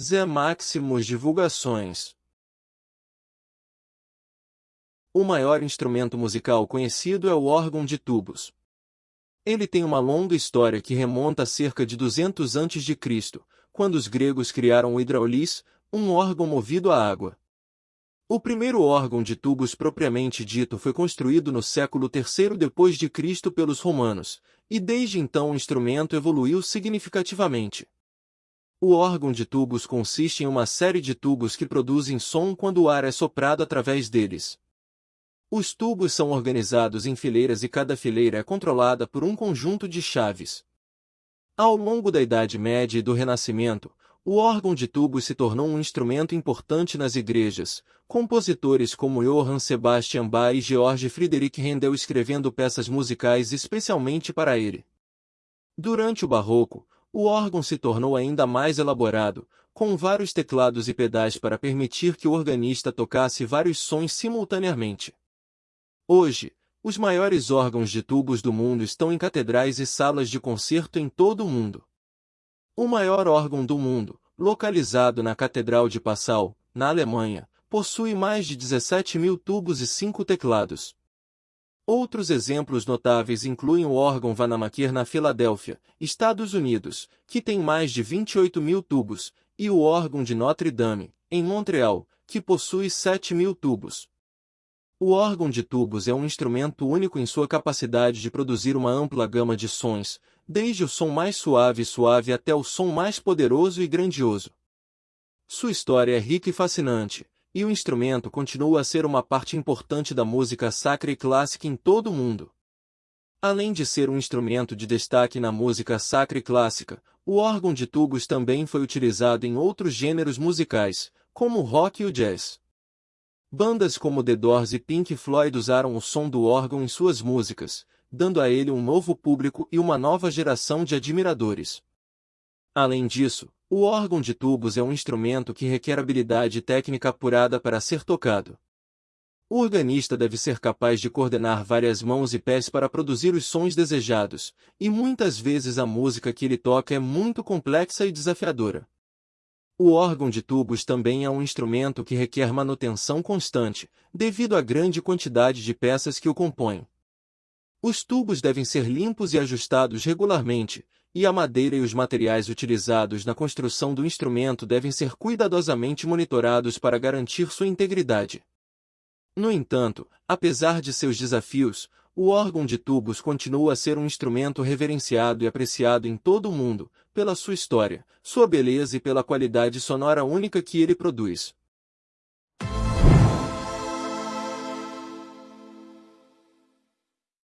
Zé Maximus Divulgações O maior instrumento musical conhecido é o órgão de tubos. Ele tem uma longa história que remonta a cerca de 200 a.C., quando os gregos criaram o hidraulis, um órgão movido a água. O primeiro órgão de tubos propriamente dito foi construído no século III Cristo pelos romanos, e desde então o instrumento evoluiu significativamente. O órgão de tubos consiste em uma série de tubos que produzem som quando o ar é soprado através deles. Os tubos são organizados em fileiras e cada fileira é controlada por um conjunto de chaves. Ao longo da Idade Média e do Renascimento, o órgão de tubos se tornou um instrumento importante nas igrejas, compositores como Johann Sebastian Bach e Georg Friedrich Händel escrevendo peças musicais especialmente para ele. Durante o Barroco, o órgão se tornou ainda mais elaborado, com vários teclados e pedais para permitir que o organista tocasse vários sons simultaneamente. Hoje, os maiores órgãos de tubos do mundo estão em catedrais e salas de concerto em todo o mundo. O maior órgão do mundo, localizado na Catedral de Passau, na Alemanha, possui mais de 17 mil tubos e cinco teclados. Outros exemplos notáveis incluem o órgão Vanamaker na Filadélfia, Estados Unidos, que tem mais de 28 mil tubos, e o órgão de Notre Dame, em Montreal, que possui 7 mil tubos. O órgão de tubos é um instrumento único em sua capacidade de produzir uma ampla gama de sons, desde o som mais suave e suave até o som mais poderoso e grandioso. Sua história é rica e fascinante, e o instrumento continua a ser uma parte importante da música sacra e clássica em todo o mundo. Além de ser um instrumento de destaque na música sacra e clássica, o órgão de tubos também foi utilizado em outros gêneros musicais, como o rock e o jazz. Bandas como The Doors e Pink Floyd usaram o som do órgão em suas músicas, dando a ele um novo público e uma nova geração de admiradores. Além disso, o órgão de tubos é um instrumento que requer habilidade técnica apurada para ser tocado. O organista deve ser capaz de coordenar várias mãos e pés para produzir os sons desejados, e muitas vezes a música que ele toca é muito complexa e desafiadora. O órgão de tubos também é um instrumento que requer manutenção constante, devido à grande quantidade de peças que o compõem. Os tubos devem ser limpos e ajustados regularmente, e a madeira e os materiais utilizados na construção do instrumento devem ser cuidadosamente monitorados para garantir sua integridade. No entanto, apesar de seus desafios, o órgão de tubos continua a ser um instrumento reverenciado e apreciado em todo o mundo, pela sua história, sua beleza e pela qualidade sonora única que ele produz.